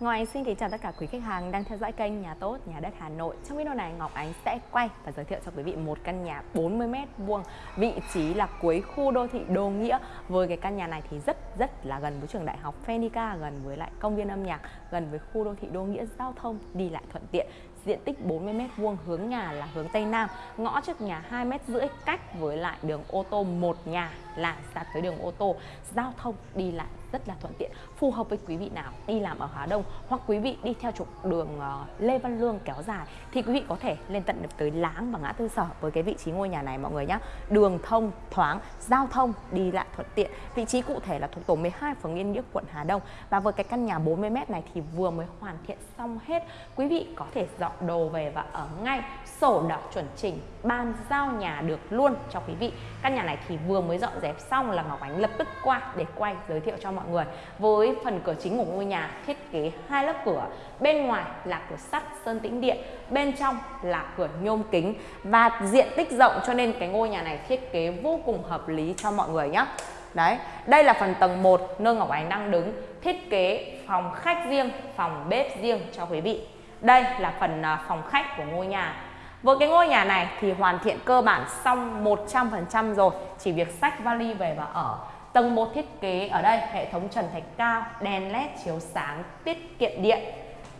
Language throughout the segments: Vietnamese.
Ngọc Ánh xin kính chào tất cả quý khách hàng đang theo dõi kênh Nhà Tốt Nhà Đất Hà Nội. Trong video này Ngọc Ánh sẽ quay và giới thiệu cho quý vị một căn nhà 40m2, vị trí là cuối khu đô thị Đô Nghĩa. Với cái căn nhà này thì rất rất là gần với trường đại học Fenica, gần với lại công viên âm nhạc, gần với khu đô thị Đô Nghĩa, giao thông đi lại thuận tiện. Diện tích 40m vuông hướng nhà là hướng Tây Nam, ngõ trước nhà 2 m rưỡi cách với lại đường ô tô một nhà là ra tới đường ô tô, giao thông đi lại rất là thuận tiện phù hợp với quý vị nào đi làm ở Hà Đông hoặc quý vị đi theo trục đường ờ, Lê Văn Lương kéo dài thì quý vị có thể lên tận được tới Láng và ngã tư sở với cái vị trí ngôi nhà này mọi người nhé đường thông thoáng giao thông đi lại thuận tiện. Vị trí cụ thể là thuộc tổ 12 phường Yên Nghĩa quận Hà Đông. Và với cái căn nhà 40m này thì vừa mới hoàn thiện xong hết. Quý vị có thể dọn đồ về và ở ngay sổ đỏ chuẩn chỉnh, ban giao nhà được luôn. Cho quý vị, căn nhà này thì vừa mới dọn dẹp xong là Ngọc Ánh lập tức qua để quay giới thiệu cho mọi người. Với phần cửa chính của ngôi nhà thiết kế hai lớp cửa, bên ngoài là cửa sắt sơn tĩnh điện, bên trong là cửa nhôm kính. Và diện tích rộng cho nên cái ngôi nhà này thiết kế vô cùng hợp lý cho mọi người nhé. Đấy, đây là phần tầng 1 nơi Ngọc Ánh đang đứng Thiết kế phòng khách riêng, phòng bếp riêng cho quý vị. Đây là phần à, phòng khách của ngôi nhà. Với cái ngôi nhà này thì hoàn thiện cơ bản xong 100% rồi Chỉ việc sách vali về và ở. Tầng 1 thiết kế ở đây hệ thống trần thạch cao, đèn led chiếu sáng, tiết kiệm điện.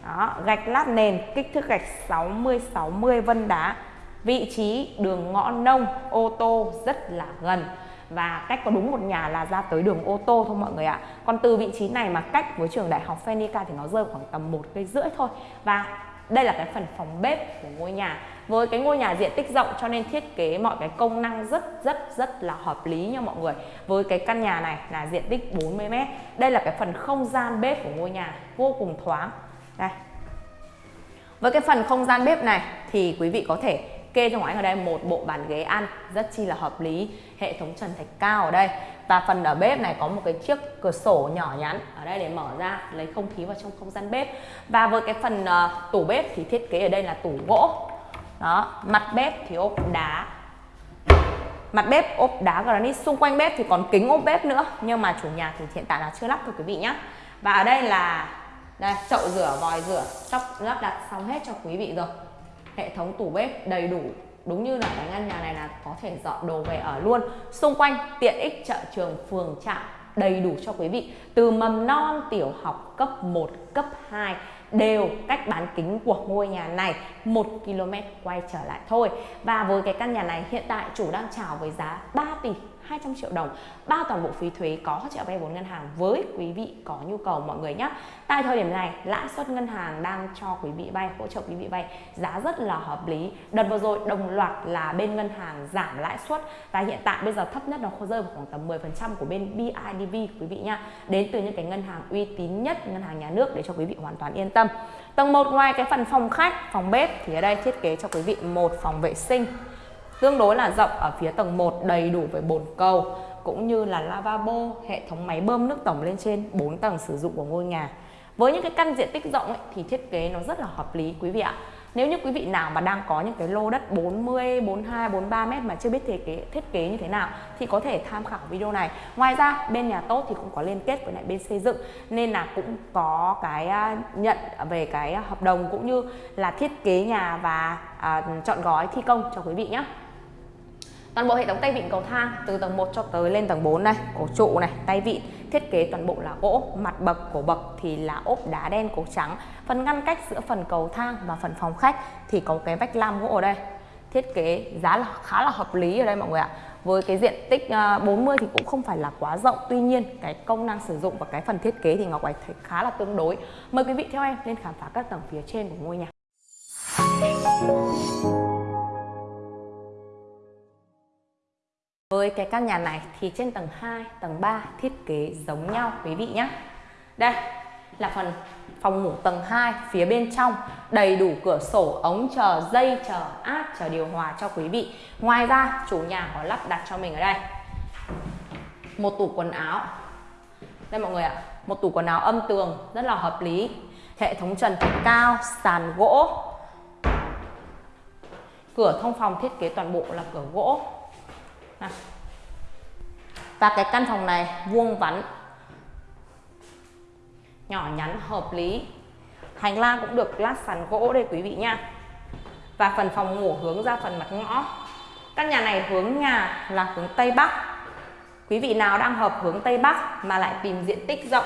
Đó, gạch lát nền, kích thước gạch 60-60 vân đá. Vị trí đường ngõ nông, ô tô rất là gần và cách có đúng một nhà là ra tới đường ô tô thôi mọi người ạ. Còn từ vị trí này mà cách với trường đại học Phenica thì nó rơi khoảng tầm một cây rưỡi thôi. Và đây là cái phần phòng bếp của ngôi nhà. Với cái ngôi nhà diện tích rộng cho nên thiết kế mọi cái công năng rất rất rất là hợp lý nha mọi người. Với cái căn nhà này là diện tích 40m đây là cái phần không gian bếp của ngôi nhà, vô cùng thoáng. Đây. Với cái phần không gian bếp này thì quý vị có thể kê cho anh ở đây một bộ bàn ghế ăn rất chi là hợp lý. Hệ thống trần thạch cao ở đây. Và phần ở bếp này có một cái chiếc cửa sổ nhỏ nhắn ở đây để mở ra lấy không khí vào trong không gian bếp. Và với cái phần uh, tủ bếp thì thiết kế ở đây là tủ gỗ. Đó mặt bếp thì ốp đá. Mặt bếp ốp đá granite. Xung quanh bếp thì còn kính ốp bếp nữa nhưng mà chủ nhà thì hiện tại là chưa lắp thôi quý vị nhé và ở đây là đây chậu rửa vòi rửa sắp lắp đặt xong hết cho quý vị rồi hệ thống tủ bếp đầy đủ. Đúng như là cái ngăn nhà này là có thể dọn đồ về ở luôn. Xung quanh, tiện ích chợ trường, phường, trạm, đầy đủ cho quý vị. Từ mầm non, tiểu học, cấp 1 cấp 2 đều cách bán kính của ngôi nhà này 1 km quay trở lại thôi. Và với cái căn nhà này, hiện tại chủ đang chào với giá 3 tỷ 200 triệu đồng. Bao toàn bộ phí thuế có hỗ trợ vay vốn ngân hàng với quý vị có nhu cầu mọi người nhé. Tại thời điểm này, lãi suất ngân hàng đang cho quý vị vay, hỗ trợ quý vị vay giá rất là hợp lý. Đợt vừa rồi đồng loạt là bên ngân hàng giảm lãi suất và hiện tại bây giờ thấp nhất nó rơi vào khoảng tầm 10% của bên BIDV quý vị nha đến từ những cái ngân hàng uy tín nhất, ngân hàng nhà nước để cho quý vị hoàn toàn yên tâm. Tầng 1 ngoài cái phần phòng khách, phòng bếp thì ở đây thiết kế cho quý vị một phòng vệ sinh tương đối là rộng ở phía tầng 1 đầy đủ với bồn cầu cũng như là lavabo, hệ thống máy bơm nước tổng lên trên 4 tầng sử dụng của ngôi nhà. Với những cái căn diện tích rộng ấy, thì thiết kế nó rất là hợp lý quý vị ạ. Nếu như quý vị nào mà đang có những cái lô đất 40, 42, 43 mét mà chưa biết thiết kế thiết kế như thế nào thì có thể tham khảo video này. Ngoài ra bên nhà tốt thì cũng có liên kết với lại bên xây dựng nên là cũng có cái à, nhận về cái hợp đồng cũng như là thiết kế nhà và à, chọn gói thi công cho quý vị nhé. Toàn bộ hệ thống tay vịn cầu thang từ tầng 1 cho tới lên tầng 4 này cổ trụ này, tay vịn thiết kế toàn bộ là gỗ, mặt bậc cổ bậc thì là ốp đá đen cổ trắng. Phần ngăn cách giữa phần cầu thang và phần phòng khách thì có cái vách lam gỗ ở đây. Thiết kế giá là khá là hợp lý ở đây mọi người ạ. Với cái diện tích ờ, 40 thì cũng không phải là quá rộng Tuy nhiên cái công năng sử dụng và cái phần thiết kế thì Ngọc ánh thấy khá là tương đối Mời quý vị theo em lên khám phá các tầng phía trên của ngôi nhà Với cái căn nhà này thì trên tầng 2, tầng 3 thiết kế giống nhau quý vị nhé. Đây là phần phòng ngủ tầng 2 phía bên trong đầy đủ cửa sổ, ống chờ, dây chờ, áp, chờ điều hòa cho quý vị. Ngoài ra chủ nhà có lắp đặt cho mình ở đây một tủ quần áo. Đây mọi người ạ, một tủ quần áo âm tường rất là hợp lý. Hệ thống trần thạch cao, sàn gỗ. Cửa thông phòng thiết kế toàn bộ là cửa gỗ và cái căn phòng này, vuông vắn, nhỏ nhắn, hợp lý. Hành lang cũng được lát sàn gỗ đây quý vị nha. Và phần phòng ngủ hướng ra phần mặt ngõ. Căn nhà này hướng nhà là hướng tây bắc. Quý vị nào đang hợp hướng tây bắc mà lại tìm diện tích rộng,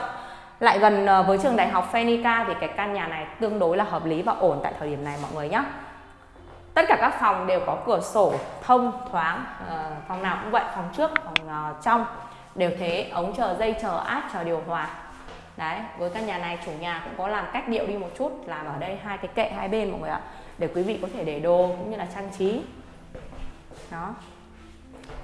lại gần ờ, với trường đại học Phenica thì cái căn nhà này tương đối là hợp lý và ổn tại thời điểm này mọi người nhé tất cả các phòng đều có cửa sổ thông thoáng à, phòng nào cũng vậy phòng trước phòng uh, trong. Đều thế ống chờ dây chờ áp chờ điều hòa. Đấy với căn nhà này chủ nhà cũng có làm cách điệu đi một chút làm ở đây hai cái kệ hai bên mọi người ạ để quý vị có thể để đồ cũng như là trang trí. Đó.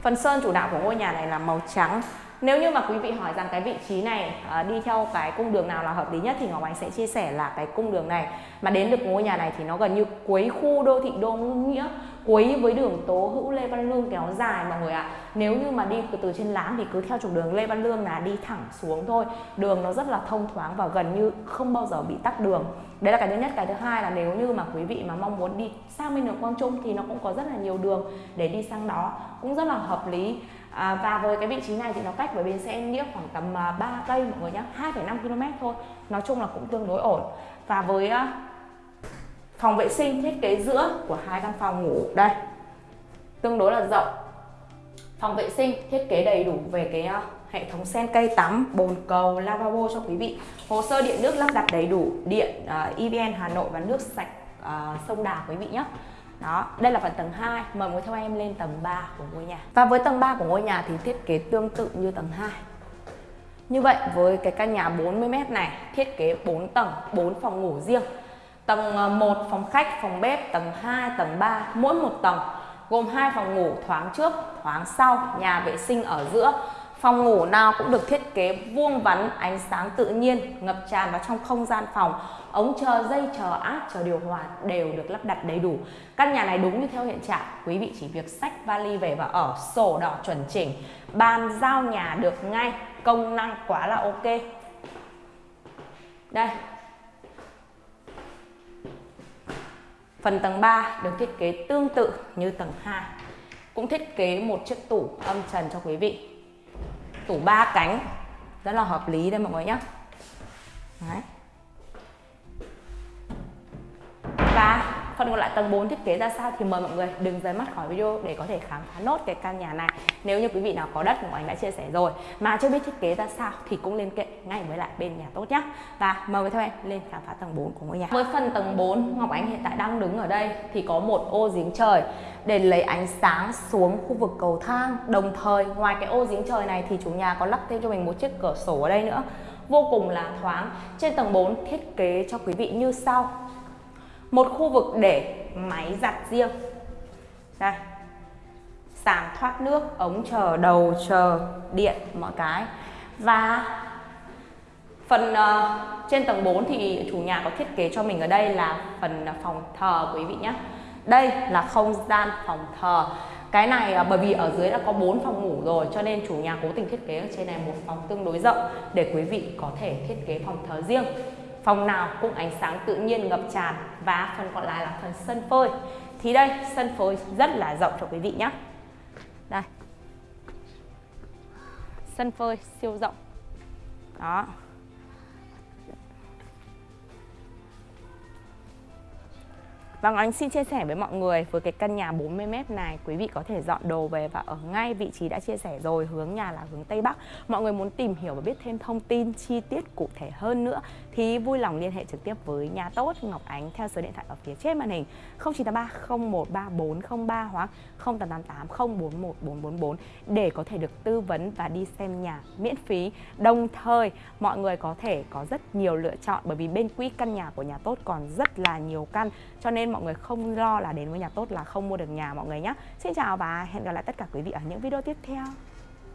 Phần sơn chủ đạo của ngôi nhà này là màu trắng nếu như mà quý vị hỏi rằng cái vị trí này à, đi theo cái cung đường nào là hợp lý nhất thì Ngọc Ánh sẽ chia sẻ là cái cung đường này. Mà đến được ngôi nhà này thì nó gần như cuối khu đô thị Đô Nghĩa cuối với đường Tố Hữu Lê Văn Lương kéo dài mọi người ạ. À. nếu như mà đi từ trên láng thì cứ theo trục đường Lê Văn Lương là đi thẳng xuống thôi. Đường nó rất là thông thoáng và gần như không bao giờ bị tắc đường. Đấy là cái thứ nhất. Cái thứ hai là nếu như mà quý vị mà mong muốn đi sang bên đường Quang Trung thì nó cũng có rất là nhiều đường để đi sang đó. Cũng rất là hợp lý à, và với cái vị trí này thì nó cách với bến xe nghĩa khoảng tầm à, 3 cây mọi người nhé 2,5 km thôi. Nói chung là cũng tương đối ổn. Và với uh, phòng vệ sinh thiết kế giữa của hai căn phòng ngủ đây tương đối là rộng. Phòng vệ sinh thiết kế đầy đủ về cái uh, hệ thống sen cây tắm bồn cầu lavabo cho quý vị. Hồ sơ điện nước lắp đặt đầy đủ điện uh, EVN Hà Nội và nước sạch uh, sông Đà quý vị nhé đó, đây là phần tầng 2, mời quý theo em lên tầng 3 của ngôi nhà. Và với tầng 3 của ngôi nhà thì thiết kế tương tự như tầng 2. Như vậy với cái căn nhà 40m này thiết kế 4 tầng, 4 phòng ngủ riêng. Tầng ờ, 1 phòng khách, phòng bếp, tầng 2, tầng 3, mỗi một tầng gồm hai phòng ngủ thoáng trước, thoáng sau, nhà vệ sinh ở giữa. Phòng ngủ nào cũng được thiết kế vuông vắn, ánh sáng tự nhiên, ngập tràn vào trong không gian phòng. Ống chờ dây chờ áp chờ điều hòa đều được lắp đặt đầy đủ. Căn nhà này đúng như theo hiện trạng. Quý vị chỉ việc sách vali về và ở sổ đỏ chuẩn chỉnh. Bàn giao nhà được ngay công năng quá là ok. Đây. Phần tầng 3 được thiết kế tương tự như tầng 2 Cũng thiết kế một chiếc tủ âm trần cho quý vị. Tủ ba cánh. Rất là hợp lý đây mọi người nhé Đấy. Phần còn lại, tầng 4 thiết kế ra sao thì mời mọi người đừng rời mắt khỏi video để có thể khám phá nốt cái căn nhà này. Nếu như quý vị nào có đất của anh đã chia sẻ rồi mà chưa biết thiết kế ra sao thì cũng liên hệ ngay với lại bên nhà tốt nhé và mời người theo em lên khám phá tầng 4 của ngôi nhà. Với phần tầng 4 Ngọc Ánh hiện tại đang đứng ở đây thì có một ô giếng trời để lấy ánh sáng xuống khu vực cầu thang. Đồng thời, ngoài cái ô giếng trời này thì chủ nhà có lắp thêm cho mình một chiếc cửa sổ ở đây nữa. Vô cùng là thoáng. Trên tầng 4 thiết kế cho quý vị như sau một khu vực để máy giặt riêng. Đây. Sàn thoát nước ống chờ đầu chờ điện mọi cái. Và phần uh, trên tầng 4 thì chủ nhà có thiết kế cho mình ở đây là phần phòng thờ quý vị nhé. Đây là không gian phòng thờ. Cái này uh, bởi vì ở dưới đã có 4 phòng ngủ rồi cho nên chủ nhà cố tình thiết kế ở trên này một phòng tương đối rộng để quý vị có thể thiết kế phòng thờ riêng phòng nào cũng ánh sáng tự nhiên, ngập tràn và phần còn lại là phần sân phơi. Thì đây, sân phơi rất là rộng cho quý vị nhé. Đây. Sân phơi siêu rộng. Đó. Vâng, anh xin chia sẻ với mọi người với cái căn nhà 40m này. Quý vị có thể dọn đồ về và ở ngay vị trí đã chia sẻ rồi hướng nhà là hướng Tây Bắc. Mọi người muốn tìm hiểu và biết thêm thông tin chi tiết cụ thể hơn nữa thì vui lòng liên hệ trực tiếp với nhà tốt Ngọc Ánh theo số điện thoại ở phía trên màn hình. 0983 013403 hoặc 0888 041 444 để có thể được tư vấn và đi xem nhà miễn phí. Đồng thời, mọi người có thể có rất nhiều lựa chọn bởi vì bên quỹ căn nhà của nhà tốt còn rất là nhiều căn, cho nên mọi người không lo là đến với nhà tốt là không mua được nhà mọi người nhé. Xin chào và hẹn gặp lại tất cả quý vị ở những video tiếp theo.